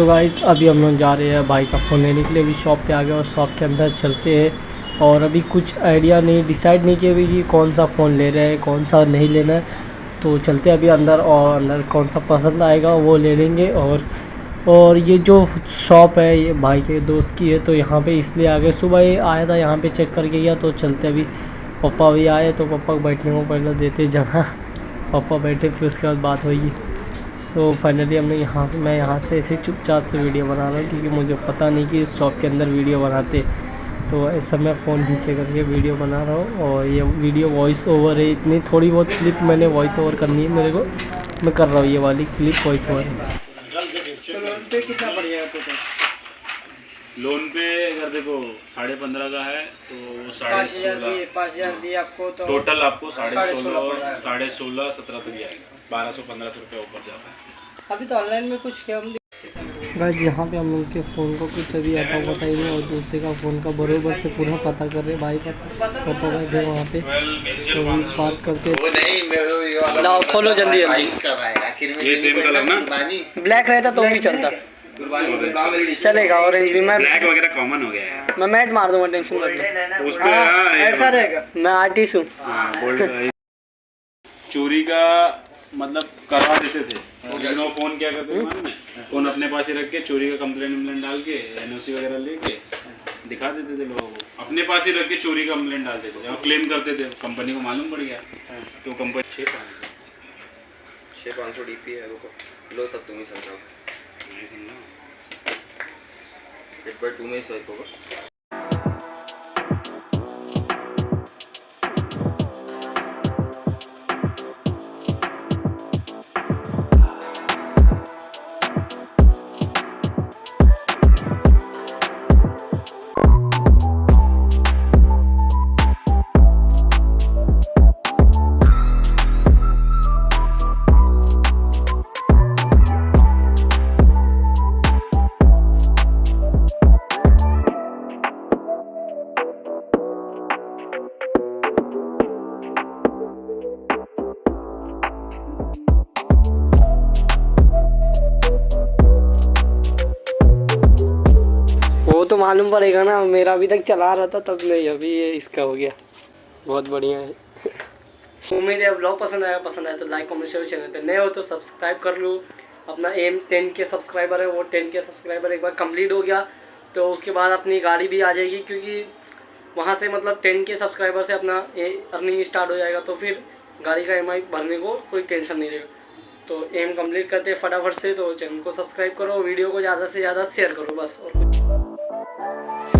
So guys अभी हम लोग जा रहे हैं भाई का फ़ोन लेने के लिए। अभी शॉप पे आ गए और शॉप के अंदर चलते हैं। और अभी कुछ आइडिया नहीं डिसाइड नहीं किया कि कौन सा फ़ोन ले रहे हैं, कौन सा नहीं लेना है। तो चलते हैं अभी अंदर और अंदर कौन सा पसंद आएगा वो ले लेंगे। और और ये जो शॉप है, ये भाई के दोस्त की है तो यहाँ पे इसलिए आ गए। सुबह आया था, यहाँ पे चेक करके गया तो चलते अभी। पापा भी आए तो पापा को बैठने को पहले देते जगह। पापा बैठे, फिर उसके बाद बात हुई तो फाइनली हमने यहाँ से मैं यहाँ से ऐसे चुपचाप से वीडियो बना रहा हूँ क्योंकि मुझे पता नहीं कि इस शॉप के अंदर वीडियो बनाते। तो ऐसा मैं फ़ोन नीचे करके वीडियो बना रहा हूँ और ये वीडियो वॉइस ओवर है। इतनी थोड़ी बहुत क्लिप मैंने वॉइस ओवर करनी है मेरे को। मैं कर रहा हूँ ये वाली क्लिप वॉइस ओवर है। लोन पे अगर देखो साढ़े पंद्रह का है तो वो साढ़े सोलह। पाँच हज़ार दिए आपको तो टोटल आपको साढ़े सोलह जाएगा। साढ़े सोलह सत्रह तक जाएगा। बारह सौ पंद्रह सौ रुपये ऊपर जाता है। अभी तो ऑनलाइन में कुछ कम गाइस यहाँ पे हम लोग के फ़ोन को कुछ अभी आता पता ही नहीं और दूसरे का फ़ोन का बरोबर से पूरा पता कर रहे भाई का पापा बैठे वहाँ पे। तो हम बात करते वो नहीं मेरे को ये वाला लाओ, खोलो जल्दी, भाई ब्लैक रहता तो भी चलता। चलेगा ऑरेंज भी मैं ब्लैक वगैरह कॉमन हो गया है। मैं मैट मार दूँगा टेंशन मत लो। उस पे हाँ, ऐसा रहेगा। मैं आर्टिस्ट हूँ। हाँ, चोरी का मतलब करवा देते थे। लेकिन वो फ़ोन क्या करते थे फ़ोन अपने पास ही रख के चोरी का कंप्लेंट वम्प्लेंट डाल के एनओसी वगैरह लेके दिखा देते थे लोगों को। अपने पास ही रख के चोरी का कंप्लेंट डालते थे। और क्लेम करते थे। कंपनी को मालूम पड़ गया। तो कंपनी छः पाँच सौ। छः पाँच सौ डी पी है वो लो तब तुम ही समझाओ। नहीं समझा एट बाई टू में ही स्वाइप होगा तो मालूम पड़ेगा ना, मेरा अभी तक चला रहा था, तब नहीं, अभी ये इसका हो गया। बहुत बढ़िया है। उम्मीद है ब्लॉग पसंद आया पसंद आया तो लाइक कमेंट शेयर चैनल पे नए हो तो सब्सक्राइब कर लो। अपना एम टेन के सब्सक्राइबर है, वो टेन के सब्सक्राइबर एक बार कंप्लीट हो गया। तो उसके बाद अपनी गाड़ी भी आ जाएगी, क्योंकि वहाँ से मतलब टेन के सब्सक्राइबर से अपना अर्निंग स्टार्ट हो जाएगा तो फिर गाड़ी का ई भरने को कोई टेंशन नहीं रहेगा। तो एम कंप्लीट करते फटाफट से तो चैनल को सब्सक्राइब करो वीडियो को ज़्यादा से ज़्यादा शेयर करो बस, और you